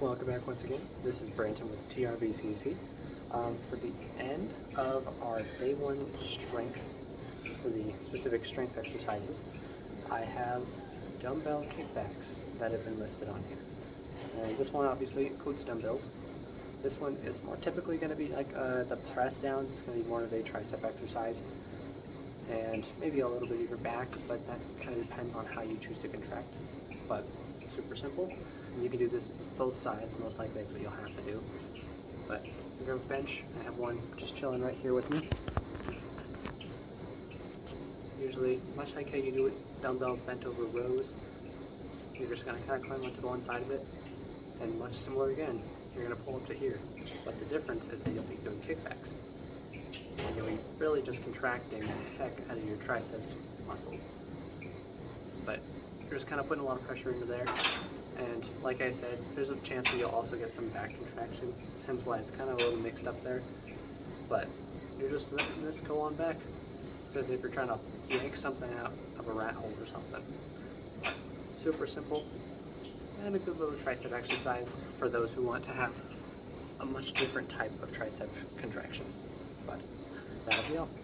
Welcome back once again. This is Branton with TRVCC. Um, for the end of our day one strength, for the specific strength exercises, I have dumbbell kickbacks that have been listed on here. And this one obviously includes dumbbells. This one is more typically going to be like uh, the press down. It's going to be more of a tricep exercise and maybe a little bit of your back, but that kind of depends on how you choose to contract. But super simple. And you can do this both sides, most likely that's what you'll have to do. But I have a bench, I have one just chilling right here with me. Usually, much like how you do it, dumbbell bent over rows, you're just gonna kind of climb onto the one side of it, and much similar again, you're gonna pull up to here. But the difference is that you'll be doing kickbacks. And you'll be really just contracting the heck out of your triceps muscles. But you're just kind of putting a lot of pressure into there. And like I said, there's a chance that you'll also get some back contraction, hence why it's kind of a little mixed up there. But you're just letting this go on back. It's as if you're trying to yank something out of a rat hole or something. Super simple, and a good little tricep exercise for those who want to have a much different type of tricep contraction. But that'll be all.